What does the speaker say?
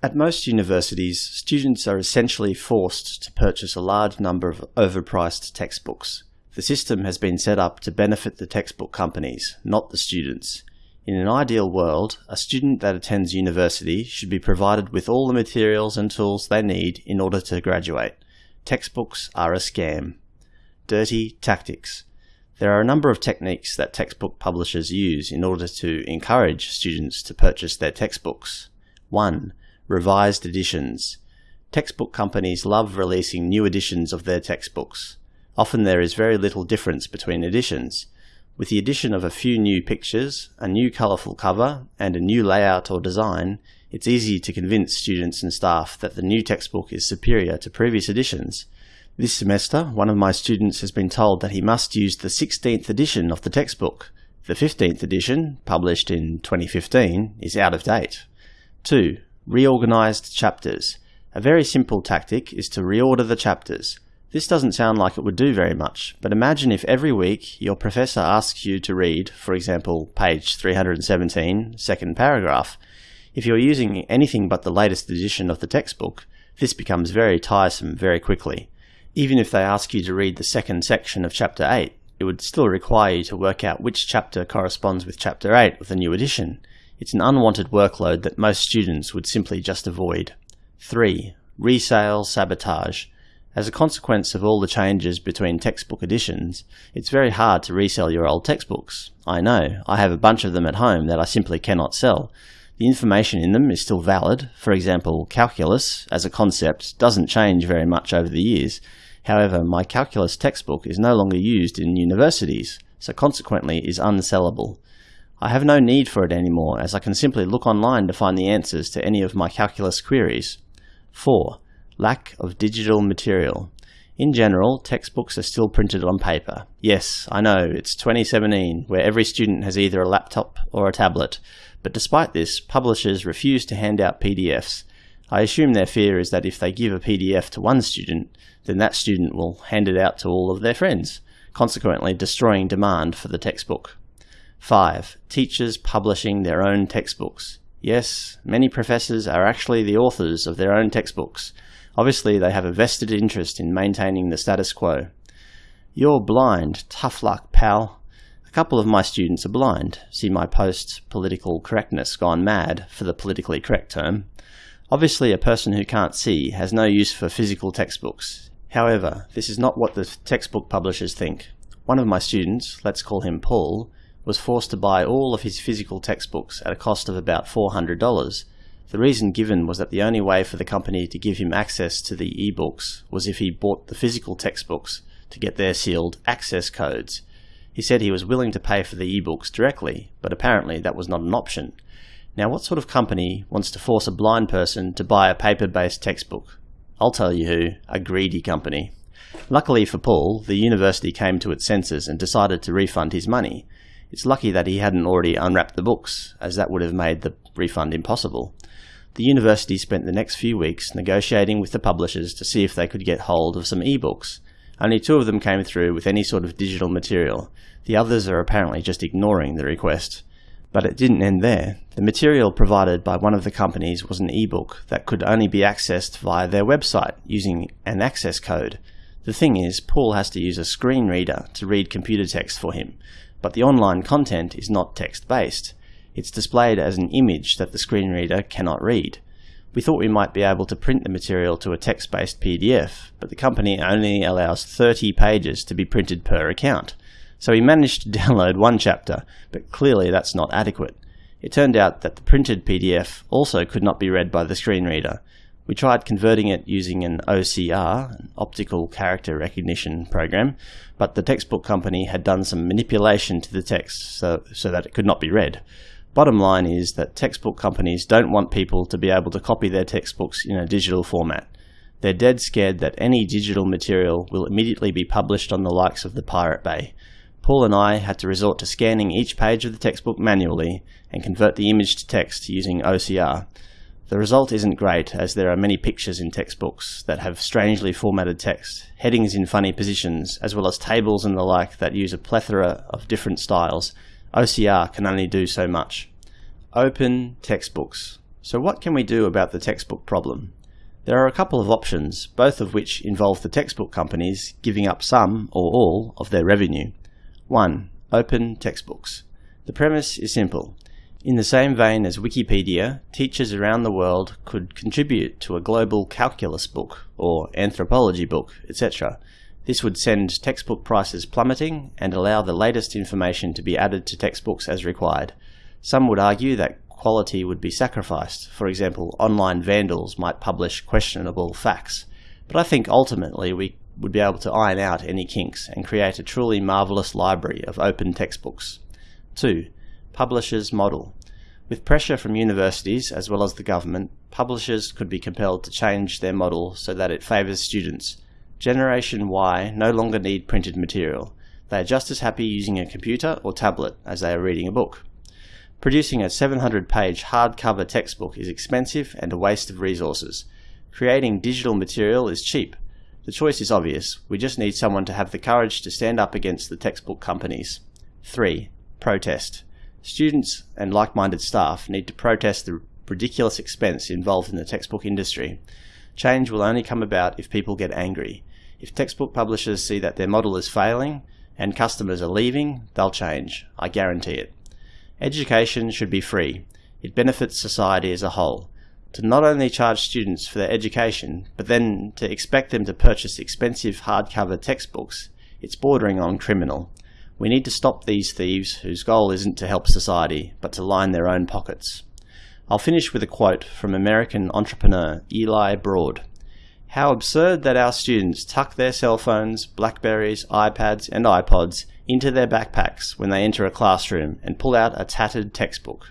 At most universities, students are essentially forced to purchase a large number of overpriced textbooks. The system has been set up to benefit the textbook companies, not the students. In an ideal world, a student that attends university should be provided with all the materials and tools they need in order to graduate. Textbooks are a scam. Dirty tactics. There are a number of techniques that textbook publishers use in order to encourage students to purchase their textbooks. 1 revised editions. Textbook companies love releasing new editions of their textbooks. Often there is very little difference between editions. With the addition of a few new pictures, a new colourful cover, and a new layout or design, it's easy to convince students and staff that the new textbook is superior to previous editions. This semester, one of my students has been told that he must use the 16th edition of the textbook. The 15th edition, published in 2015, is out of date. 2. Reorganized chapters. A very simple tactic is to reorder the chapters. This doesn't sound like it would do very much, but imagine if every week your professor asks you to read, for example, page 317, second paragraph. If you're using anything but the latest edition of the textbook, this becomes very tiresome very quickly. Even if they ask you to read the second section of chapter 8, it would still require you to work out which chapter corresponds with chapter 8 of the new edition. It's an unwanted workload that most students would simply just avoid. 3. Resale sabotage. As a consequence of all the changes between textbook editions, it's very hard to resell your old textbooks. I know, I have a bunch of them at home that I simply cannot sell. The information in them is still valid. For example, calculus, as a concept, doesn't change very much over the years. However, my calculus textbook is no longer used in universities, so consequently is unsellable. I have no need for it anymore as I can simply look online to find the answers to any of my calculus queries. 4. Lack of digital material. In general, textbooks are still printed on paper. Yes, I know, it's 2017, where every student has either a laptop or a tablet, but despite this, publishers refuse to hand out PDFs. I assume their fear is that if they give a PDF to one student, then that student will hand it out to all of their friends, consequently destroying demand for the textbook. 5. Teachers publishing their own textbooks. Yes, many professors are actually the authors of their own textbooks. Obviously, they have a vested interest in maintaining the status quo. You're blind. Tough luck, pal. A couple of my students are blind. See my post, Political Correctness Gone Mad, for the politically correct term. Obviously, a person who can't see has no use for physical textbooks. However, this is not what the textbook publishers think. One of my students, let's call him Paul, was forced to buy all of his physical textbooks at a cost of about $400. The reason given was that the only way for the company to give him access to the ebooks was if he bought the physical textbooks to get their sealed access codes. He said he was willing to pay for the ebooks directly, but apparently that was not an option. Now what sort of company wants to force a blind person to buy a paper-based textbook? I'll tell you who, a greedy company. Luckily for Paul, the university came to its senses and decided to refund his money, it's lucky that he hadn't already unwrapped the books, as that would have made the refund impossible. The university spent the next few weeks negotiating with the publishers to see if they could get hold of some ebooks. Only two of them came through with any sort of digital material. The others are apparently just ignoring the request. But it didn't end there. The material provided by one of the companies was an ebook that could only be accessed via their website using an access code. The thing is, Paul has to use a screen reader to read computer text for him, but the online content is not text-based. It's displayed as an image that the screen reader cannot read. We thought we might be able to print the material to a text-based PDF, but the company only allows 30 pages to be printed per account. So we managed to download one chapter, but clearly that's not adequate. It turned out that the printed PDF also could not be read by the screen reader, we tried converting it using an OCR, an optical character recognition program, but the textbook company had done some manipulation to the text so, so that it could not be read. Bottom line is that textbook companies don't want people to be able to copy their textbooks in a digital format. They're dead scared that any digital material will immediately be published on the likes of the Pirate Bay. Paul and I had to resort to scanning each page of the textbook manually and convert the image to text using OCR. The result isn't great as there are many pictures in textbooks that have strangely formatted text, headings in funny positions, as well as tables and the like that use a plethora of different styles. OCR can only do so much. Open textbooks. So what can we do about the textbook problem? There are a couple of options, both of which involve the textbook companies giving up some or all of their revenue. 1. Open textbooks. The premise is simple. In the same vein as Wikipedia, teachers around the world could contribute to a global calculus book or anthropology book, etc. This would send textbook prices plummeting and allow the latest information to be added to textbooks as required. Some would argue that quality would be sacrificed. For example, online vandals might publish questionable facts. But I think ultimately we would be able to iron out any kinks and create a truly marvellous library of open textbooks. 2. Publishers' model. With pressure from universities as well as the government, publishers could be compelled to change their model so that it favours students. Generation Y no longer need printed material. They are just as happy using a computer or tablet as they are reading a book. Producing a 700 page hardcover textbook is expensive and a waste of resources. Creating digital material is cheap. The choice is obvious, we just need someone to have the courage to stand up against the textbook companies. 3. Protest. Students and like-minded staff need to protest the ridiculous expense involved in the textbook industry. Change will only come about if people get angry. If textbook publishers see that their model is failing and customers are leaving, they'll change. I guarantee it. Education should be free. It benefits society as a whole. To not only charge students for their education, but then to expect them to purchase expensive hardcover textbooks, it's bordering on criminal. We need to stop these thieves whose goal isn't to help society, but to line their own pockets. I'll finish with a quote from American entrepreneur Eli Broad. How absurd that our students tuck their cell phones, Blackberries, iPads and iPods into their backpacks when they enter a classroom and pull out a tattered textbook.